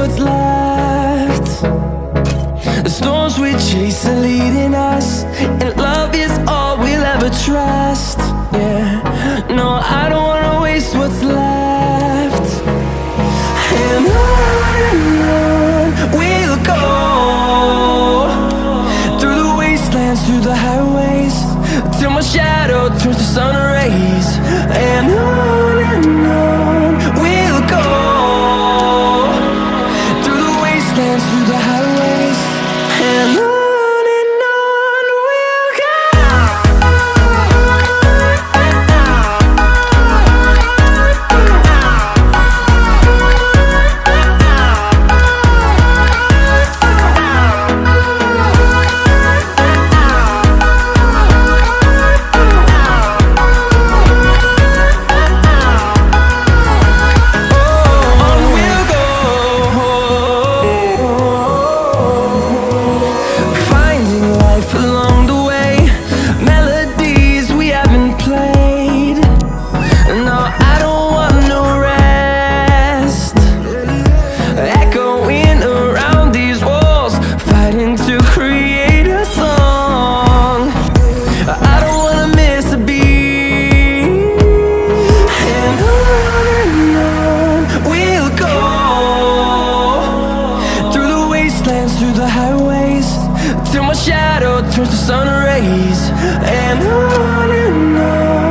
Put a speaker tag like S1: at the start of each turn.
S1: what's left. The storms we chase are leading us And love is all we'll ever trust. Yeah, no, I don't wanna waste what's left. And on and on we'll go Through the wastelands, through the highways Till my shadow turns to sun rays. And on dance through the house through the highways. Till my shadow turns to sun rays. And on and on.